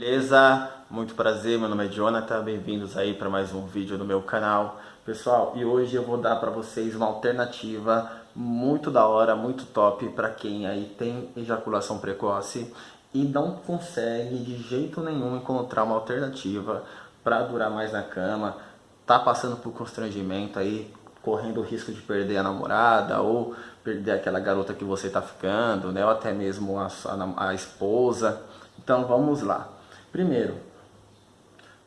Beleza? Muito prazer, meu nome é Jonathan, bem-vindos aí para mais um vídeo no meu canal. Pessoal, e hoje eu vou dar para vocês uma alternativa muito da hora, muito top para quem aí tem ejaculação precoce e não consegue de jeito nenhum encontrar uma alternativa para durar mais na cama, tá passando por constrangimento aí, correndo o risco de perder a namorada ou perder aquela garota que você está ficando, né? ou até mesmo a, a, a esposa. Então vamos lá. Primeiro,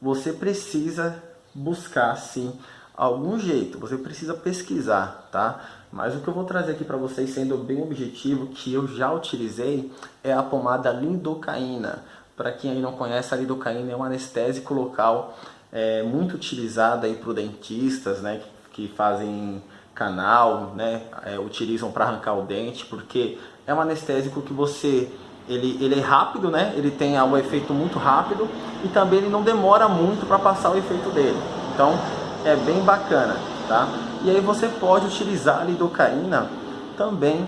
você precisa buscar sim algum jeito, você precisa pesquisar, tá? Mas o que eu vou trazer aqui para vocês, sendo bem objetivo, que eu já utilizei, é a pomada lidocaína. Para quem aí não conhece, a lidocaína é um anestésico local é, muito utilizado aí por dentistas, né? Que, que fazem canal, né? É, utilizam para arrancar o dente, porque é um anestésico que você ele, ele é rápido, né? Ele tem um efeito muito rápido e também ele não demora muito para passar o efeito dele. Então é bem bacana, tá? E aí você pode utilizar a lidocaína também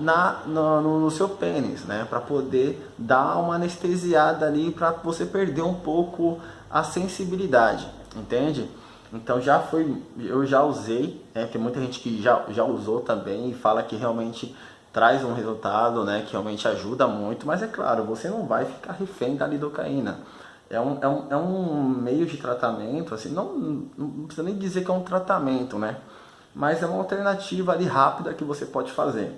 na, no, no seu pênis, né? Para poder dar uma anestesiada ali para você perder um pouco a sensibilidade, entende? Então já foi, eu já usei, né? Tem muita gente que já, já usou também e fala que realmente traz um resultado né, que realmente ajuda muito, mas é claro, você não vai ficar refém da lidocaína. É um, é um, é um meio de tratamento, assim, não, não precisa nem dizer que é um tratamento, né? Mas é uma alternativa ali rápida que você pode fazer.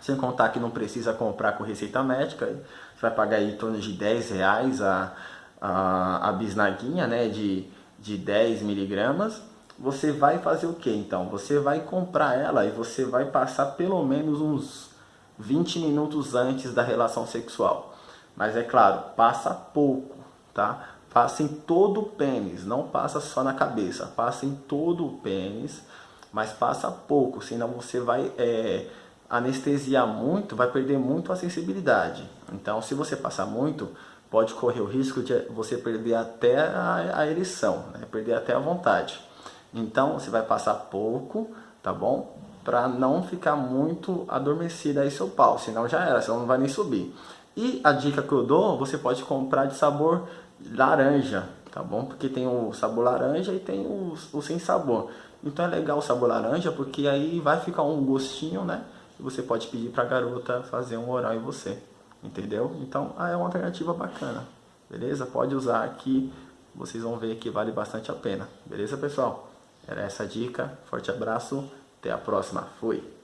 Sem contar que não precisa comprar com receita médica, você vai pagar aí em torno de 10 reais a, a, a bisnaguinha né, de, de 10 miligramas você vai fazer o que então? Você vai comprar ela e você vai passar pelo menos uns 20 minutos antes da relação sexual. Mas é claro, passa pouco, tá? Passa em todo o pênis, não passa só na cabeça, passa em todo o pênis, mas passa pouco, senão você vai é, anestesiar muito, vai perder muito a sensibilidade. Então, se você passar muito, pode correr o risco de você perder até a, a ereção, né? perder até a vontade. Então você vai passar pouco, tá bom? Para não ficar muito adormecida aí seu pau, senão já era, senão não vai nem subir. E a dica que eu dou, você pode comprar de sabor laranja, tá bom? Porque tem o sabor laranja e tem o, o sem sabor. Então é legal o sabor laranja, porque aí vai ficar um gostinho, né? E você pode pedir pra garota fazer um oral em você, entendeu? Então ah, é uma alternativa bacana, beleza? Pode usar aqui, vocês vão ver que vale bastante a pena, beleza pessoal? Era essa a dica. Forte abraço. Até a próxima. Fui.